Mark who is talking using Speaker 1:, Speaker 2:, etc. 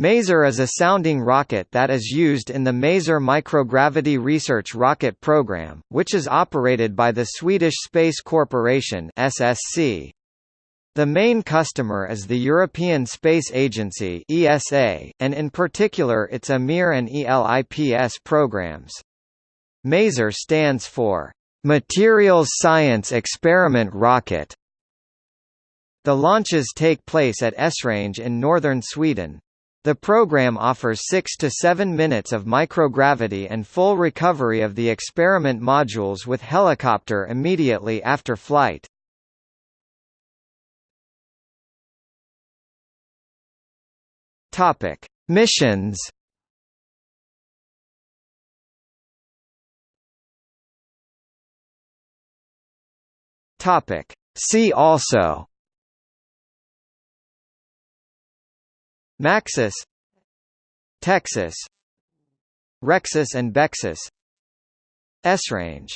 Speaker 1: Maser is a sounding rocket that is used in the Maser Microgravity Research Rocket Program, which is operated by the Swedish Space Corporation SSC. The main customer is the European Space Agency ESA, and in particular its EMIR and ELIPS programs. MASER stands for Materials Science Experiment Rocket. The launches take place at Esrange in northern Sweden. The program offers 6 to 7 minutes of microgravity and full recovery of the experiment modules with helicopter immediately after flight. Topic: Missions. Topic: See also Maxus Texus Rexus and Bexus Esrange